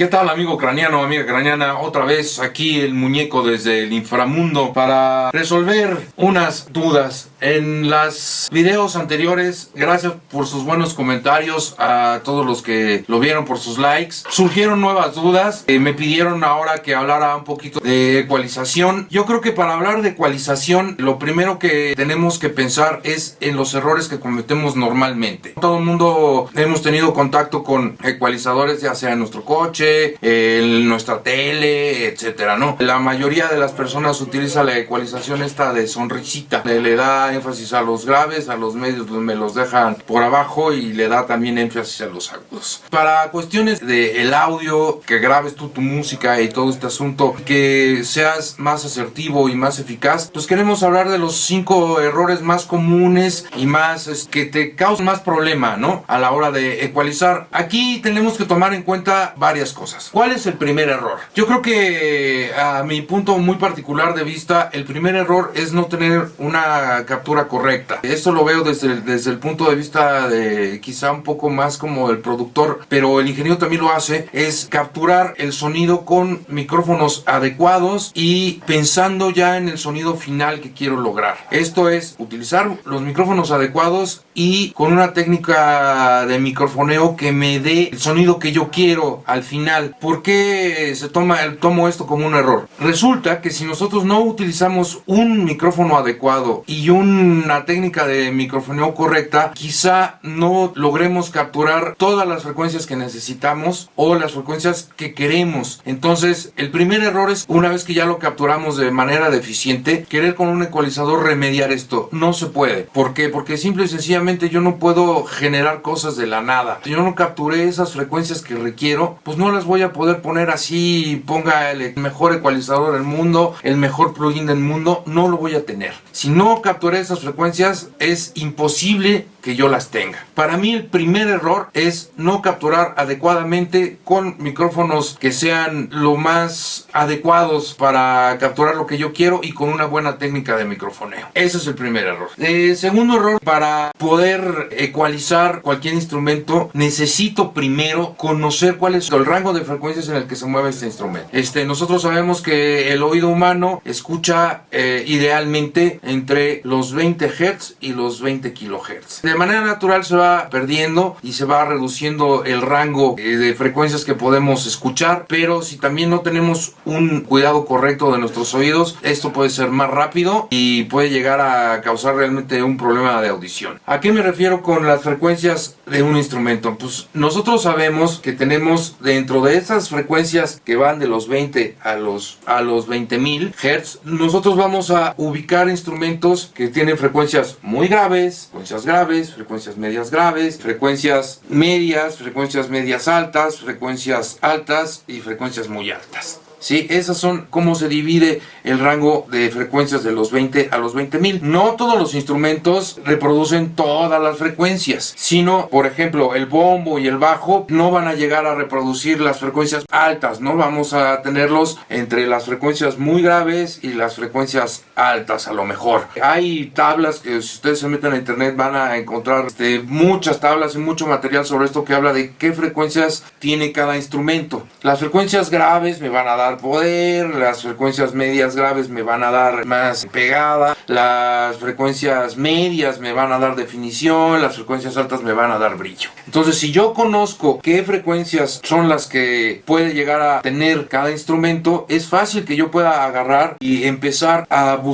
¿Qué tal amigo craniano, amiga craniana? Otra vez aquí el muñeco desde el inframundo para resolver unas dudas. En los videos anteriores, gracias por sus buenos comentarios a todos los que lo vieron por sus likes. Surgieron nuevas dudas, eh, me pidieron ahora que hablara un poquito de ecualización. Yo creo que para hablar de ecualización, lo primero que tenemos que pensar es en los errores que cometemos normalmente. Todo el mundo hemos tenido contacto con ecualizadores, ya sea en nuestro coche, en nuestra tele, etcétera, ¿no? La mayoría de las personas utiliza la ecualización esta de sonrisita. Le, da énfasis a los graves, a los medios pues, me los dejan por abajo y le da también énfasis a los agudos. Para cuestiones de el audio, que grabes tú tu música y todo este asunto, que seas más asertivo y más eficaz, pues queremos hablar de los cinco errores más comunes y más que te causan más problema, ¿no? A la hora de ecualizar. Aquí tenemos que tomar en cuenta varias cosas cosas. ¿Cuál es el primer error? Yo creo que a mi punto muy particular de vista, el primer error es no tener una captura correcta. Esto lo veo desde el, desde el punto de vista de quizá un poco más como el productor, pero el ingeniero también lo hace, es capturar el sonido con micrófonos adecuados y pensando ya en el sonido final que quiero lograr. Esto es utilizar los micrófonos adecuados y con una técnica de microfoneo que me dé el sonido que yo quiero al final ¿Por qué se toma tomo esto como un error? Resulta que si nosotros no utilizamos un micrófono adecuado y una técnica de microfoneo correcta, quizá no logremos capturar todas las frecuencias que necesitamos o las frecuencias que queremos. Entonces, el primer error es una vez que ya lo capturamos de manera deficiente, querer con un ecualizador remediar esto. No se puede. ¿Por qué? Porque simple y sencillamente yo no puedo generar cosas de la nada. Si yo no capturé esas frecuencias que requiero, pues no las voy a poder poner así, ponga el mejor ecualizador del mundo, el mejor plugin del mundo, no lo voy a tener. Si no capturé esas frecuencias, es imposible que yo las tenga. Para mí el primer error es no capturar adecuadamente con micrófonos que sean lo más adecuados para capturar lo que yo quiero y con una buena técnica de microfoneo. Ese es el primer error. El segundo error, para poder ecualizar cualquier instrumento, necesito primero conocer cuál es el rango de frecuencias en el que se mueve este instrumento. Este, nosotros sabemos que el oído humano escucha eh, idealmente entre los 20 Hz y los 20 kHz de manera natural se va perdiendo y se va reduciendo el rango eh, de frecuencias que podemos escuchar, pero si también no tenemos un cuidado correcto de nuestros oídos, esto puede ser más rápido y puede llegar a causar realmente un problema de audición. ¿A qué me refiero con las frecuencias de un instrumento? Pues nosotros sabemos que tenemos dentro de esas frecuencias que van de los 20 a los, a los 20.000 Hz, nosotros vamos a ubicar instrumentos que tienen frecuencias muy graves, frecuencias graves, frecuencias medias graves, frecuencias medias, frecuencias medias altas, frecuencias altas y frecuencias muy altas. ¿sí? Esas son cómo se divide el rango de frecuencias de los 20 a los 20.000. No todos los instrumentos reproducen todas las frecuencias, sino, por ejemplo, el bombo y el bajo no van a llegar a reproducir las frecuencias altas, ¿no? Vamos a tenerlos entre las frecuencias muy graves y las frecuencias altas a lo mejor. Hay tablas que si ustedes se meten a internet van a encontrar este, muchas tablas y mucho material sobre esto que habla de qué frecuencias tiene cada instrumento. Las frecuencias graves me van a dar poder, las frecuencias medias graves me van a dar más pegada, las frecuencias medias me van a dar definición, las frecuencias altas me van a dar brillo. Entonces si yo conozco qué frecuencias son las que puede llegar a tener cada instrumento, es fácil que yo pueda agarrar y empezar a buscar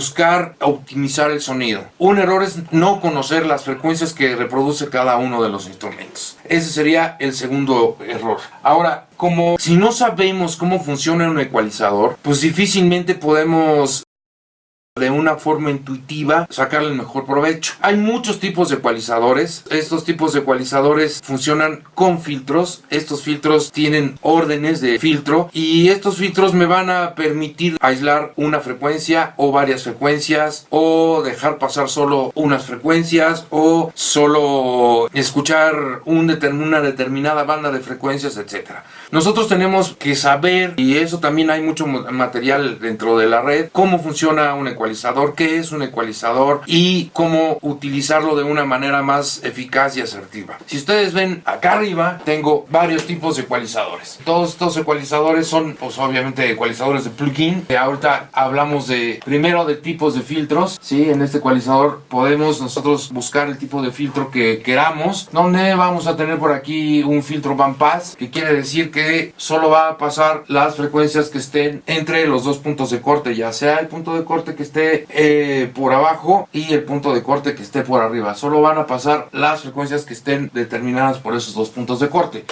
optimizar el sonido. Un error es no conocer las frecuencias que reproduce cada uno de los instrumentos. Ese sería el segundo error. Ahora, como si no sabemos cómo funciona un ecualizador, pues difícilmente podemos de una forma intuitiva sacarle el mejor provecho. Hay muchos tipos de ecualizadores. Estos tipos de ecualizadores funcionan con filtros. Estos filtros tienen órdenes de filtro y estos filtros me van a permitir aislar una frecuencia o varias frecuencias o dejar pasar solo unas frecuencias o solo escuchar un una determinada banda de frecuencias, etcétera. Nosotros tenemos que saber, y eso también hay mucho material dentro de la red, cómo funciona un ecualizador ecualizador, qué es un ecualizador y cómo utilizarlo de una manera más eficaz y asertiva. Si ustedes ven acá arriba, tengo varios tipos de ecualizadores. Todos estos ecualizadores son, pues obviamente, ecualizadores de plugin. Ahorita hablamos de, primero de tipos de filtros. ¿sí? En este ecualizador podemos nosotros buscar el tipo de filtro que queramos. Donde vamos a tener por aquí un filtro bandpass, que quiere decir que solo va a pasar las frecuencias que estén entre los dos puntos de corte, ya sea el punto de corte que esté eh, por abajo y el punto de corte que esté por arriba. Solo van a pasar las frecuencias que estén determinadas por esos dos puntos de corte.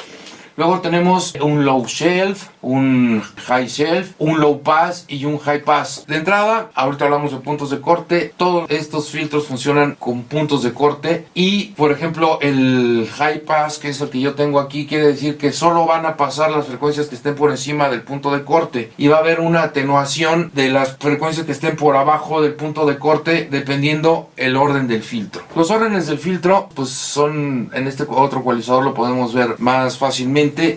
Luego tenemos un low shelf, un high shelf, un low pass y un high pass. De entrada, ahorita hablamos de puntos de corte. Todos estos filtros funcionan con puntos de corte. Y, por ejemplo, el high pass, que es el que yo tengo aquí, quiere decir que solo van a pasar las frecuencias que estén por encima del punto de corte. Y va a haber una atenuación de las frecuencias que estén por abajo del punto de corte, dependiendo el orden del filtro. Los órdenes del filtro, pues son, en este otro ecualizador lo podemos ver más fácilmente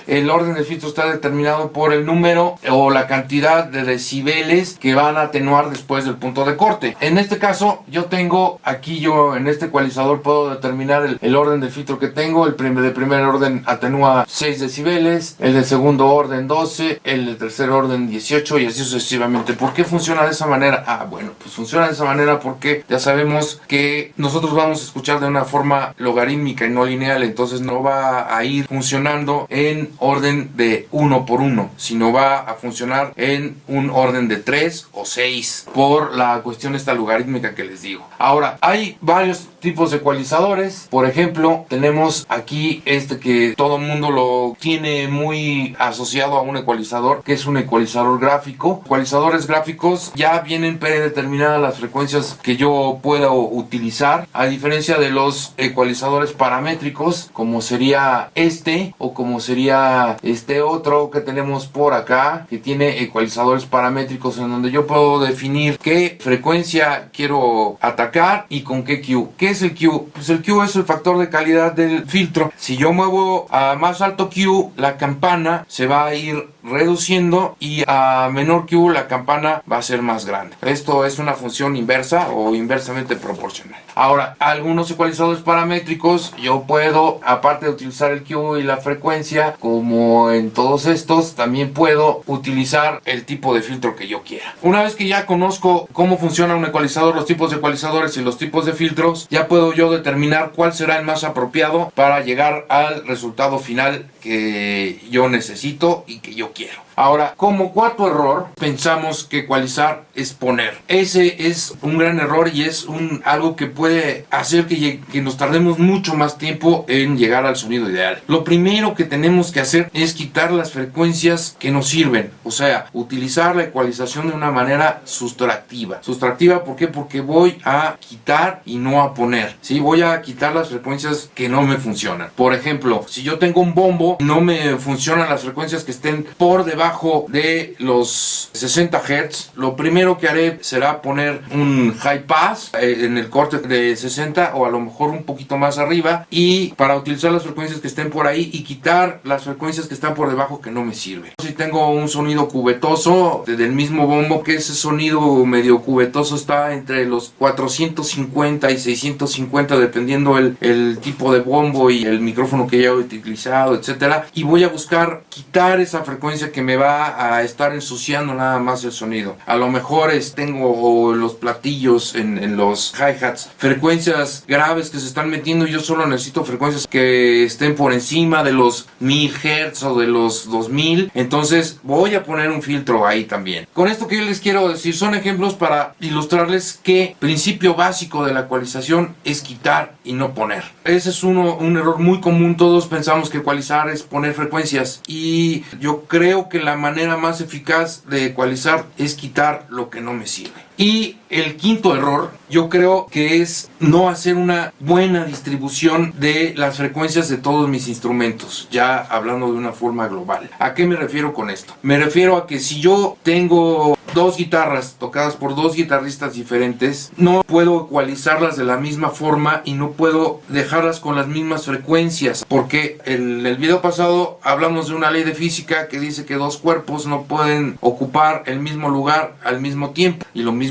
el orden del filtro está determinado por el número o la cantidad de decibeles que van a atenuar después del punto de corte. En este caso, yo tengo aquí, yo en este ecualizador puedo determinar el, orden del filtro que tengo. El primer, de primer orden atenúa 6 decibeles, el de segundo orden 12, el de tercer orden 18 y así sucesivamente. ¿Por qué funciona de esa manera? Ah, bueno, pues funciona de esa manera porque ya sabemos que nosotros vamos a escuchar de una forma logarítmica y no lineal, entonces no va a ir funcionando en orden de uno por uno, sino va a funcionar en un orden de 3 o 6 por la cuestión esta logarítmica que les digo. Ahora, hay varios tipos de ecualizadores. Por ejemplo, tenemos aquí este que todo el mundo lo tiene muy asociado a un ecualizador, que es un ecualizador gráfico. Ecualizadores gráficos ya vienen predeterminadas las frecuencias que yo puedo utilizar, a diferencia de los ecualizadores paramétricos, como sería este o como sería este otro que tenemos por acá, que tiene ecualizadores paramétricos en donde yo puedo definir qué frecuencia quiero atacar y con qué Q. ¿Qué es el Q? Pues el Q es el factor de calidad del filtro. Si yo muevo a más alto Q, la campana se va a ir reduciendo y a menor Q la campana va a ser más grande. Esto es una función inversa o inversamente proporcional. Ahora, algunos ecualizadores paramétricos yo puedo, aparte de utilizar el Q y la frecuencia, como en todos estos, también puedo utilizar el tipo de filtro que yo quiera. Una vez que ya conozco cómo funciona un ecualizador, los tipos de ecualizadores y los tipos de filtros, ya puedo yo determinar cuál será el más apropiado para llegar al resultado final que yo necesito y que yo quiero quiero. Ahora, como cuarto error, pensamos que ecualizar es poner. Ese es un gran error y es algo que puede hacer que, que nos tardemos mucho más tiempo en llegar al sonido ideal. Lo primero que tenemos que hacer es quitar las frecuencias que nos sirven. O sea, utilizar la ecualización de una manera sustractiva. Sustractiva, ¿por qué? Porque voy a quitar y no a poner. ¿sí? Voy a quitar las frecuencias que no me funcionan. Por ejemplo, si yo tengo un bombo, no me funcionan las frecuencias que estén por debajo de los 60 Hz, lo primero que haré será poner un high pass eh, en el corte de 60 o a lo mejor un poquito más arriba y para utilizar las frecuencias que estén por ahí y quitar las frecuencias que están por debajo que no me sirven. Si tengo un sonido cubetoso del mismo bombo que ese sonido medio cubetoso está entre los 450 y 650 dependiendo el, el tipo de bombo y el micrófono que haya utilizado, etcétera. Y voy a buscar quitar esa frecuencia que me va a estar ensuciando nada más el sonido. A lo mejor es, tengo los platillos en, los hi-hats, frecuencias graves que se están metiendo yo solo necesito frecuencias que estén por encima de los 1000 Hz o de los 2000. Entonces voy a poner un filtro ahí también. Con esto que yo les quiero decir son ejemplos para ilustrarles que principio básico de la ecualización es quitar y no poner. Ese es uno, un error muy común. Todos pensamos que ecualizar es poner frecuencias y yo creo que la manera más eficaz de ecualizar es quitar lo que no me sirve. Y el quinto error yo creo que es no hacer una buena distribución de las frecuencias de todos mis instrumentos, ya hablando de una forma global. ¿A qué me refiero con esto? Me refiero a que si yo tengo dos guitarras tocadas por dos guitarristas diferentes, no puedo ecualizarlas de la misma forma y no puedo dejarlas con las mismas frecuencias, porque en el video pasado hablamos de una ley de física que dice que dos cuerpos no pueden ocupar el mismo lugar al mismo tiempo y lo mismo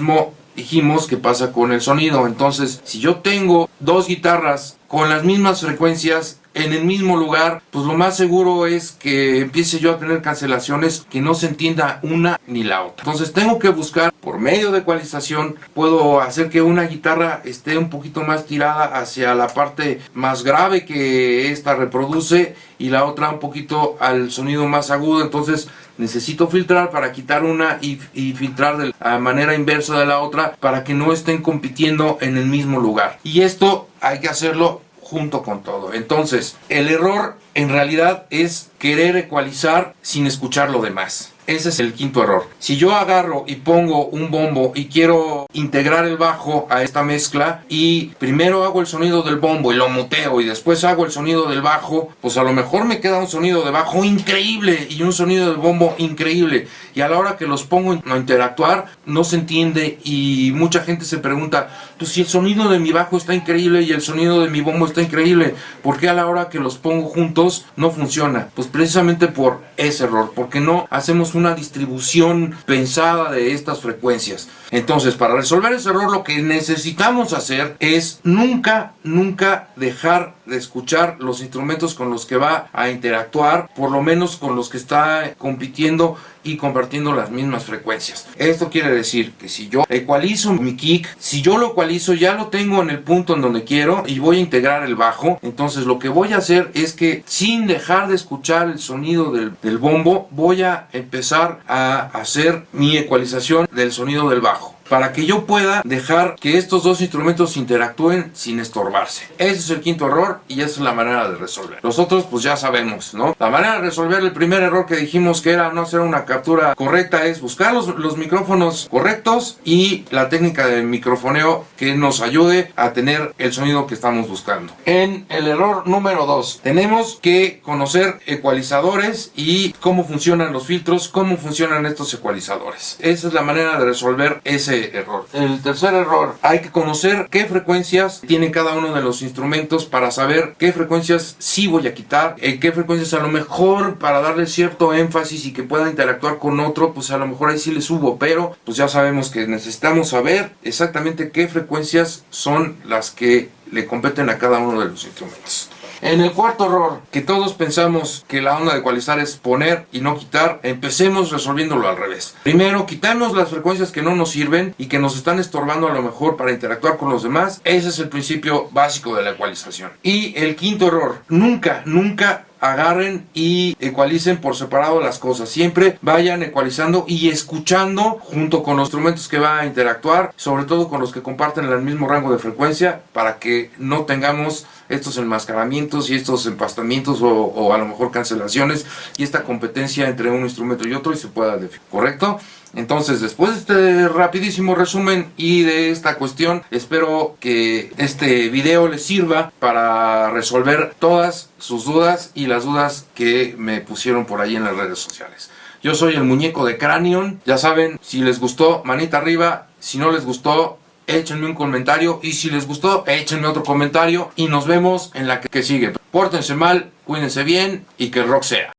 dijimos que pasa con el sonido. Entonces, si yo tengo dos guitarras con las mismas frecuencias en el mismo lugar, pues lo más seguro es que empiece yo a tener cancelaciones que no se entienda una ni la otra. Entonces tengo que buscar por medio de ecualización, puedo hacer que una guitarra esté un poquito más tirada hacia la parte más grave que esta reproduce y la otra un poquito al sonido más agudo. Entonces necesito filtrar para quitar una y, filtrar de manera inversa de la otra para que no estén compitiendo en el mismo lugar. Y esto hay que hacerlo junto con todo. Entonces, el error en realidad es querer ecualizar sin escuchar lo demás. Ese es el quinto error. Si yo agarro y pongo un bombo y quiero integrar el bajo a esta mezcla y primero hago el sonido del bombo y lo muteo y después hago el sonido del bajo, pues a lo mejor me queda un sonido de bajo increíble y un sonido del bombo increíble. Y a la hora que los pongo a interactuar no se entiende y mucha gente se pregunta, pues si el sonido de mi bajo está increíble y el sonido de mi bombo está increíble, ¿por qué a la hora que los pongo juntos no funciona? Pues precisamente por ese error, porque no hacemos una distribución pensada de estas frecuencias. Entonces, para resolver ese error lo que necesitamos hacer es nunca, nunca dejar de escuchar los instrumentos con los que va a interactuar, por lo menos con los que está compitiendo y compartiendo las mismas frecuencias. Esto quiere decir que si yo ecualizo mi kick, si yo lo ecualizo ya lo tengo en el punto en donde quiero y voy a integrar el bajo, entonces lo que voy a hacer es que sin dejar de escuchar el sonido del, del bombo, voy a empezar a hacer mi ecualización del sonido del bajo para que yo pueda dejar que estos dos instrumentos interactúen sin estorbarse. Ese es el quinto error y esa es la manera de resolver. Los otros pues ya sabemos, ¿no? La manera de resolver el primer error que dijimos que era no hacer una captura correcta es buscar los, micrófonos correctos y la técnica de microfoneo que nos ayude a tener el sonido que estamos buscando. En el error número 2 tenemos que conocer ecualizadores y cómo funcionan los filtros, cómo funcionan estos ecualizadores. Esa es la manera de resolver ese error. El tercer error, hay que conocer qué frecuencias tiene cada uno de los instrumentos para saber qué frecuencias sí voy a quitar, eh, qué frecuencias a lo mejor para darle cierto énfasis y que pueda interactuar con otro, pues a lo mejor ahí sí le subo, pero pues ya sabemos que necesitamos saber exactamente qué frecuencias son las que le competen a cada uno de los instrumentos. En el cuarto error, que todos pensamos que la onda de ecualizar es poner y no quitar, empecemos resolviéndolo al revés. Primero, quitamos las frecuencias que no nos sirven y que nos están estorbando a lo mejor para interactuar con los demás. Ese es el principio básico de la ecualización. Y el quinto error, nunca, nunca agarren y ecualicen por separado las cosas. Siempre vayan ecualizando y escuchando junto con los instrumentos que va a interactuar, sobre todo con los que comparten el mismo rango de frecuencia, para que no tengamos estos enmascaramientos y estos empastamientos o, o a lo mejor cancelaciones y esta competencia entre un instrumento y otro y se pueda definir. ¿Correcto? Entonces, después de este rapidísimo resumen y de esta cuestión, espero que este video les sirva para resolver todas sus dudas y las dudas que me pusieron por ahí en las redes sociales. Yo soy el muñeco de Cranion. Ya saben, si les gustó, manita arriba. Si no les gustó, échenme un comentario. Y si les gustó, échenme otro comentario. Y nos vemos en la que sigue. Pórtense mal, cuídense bien y que el rock sea.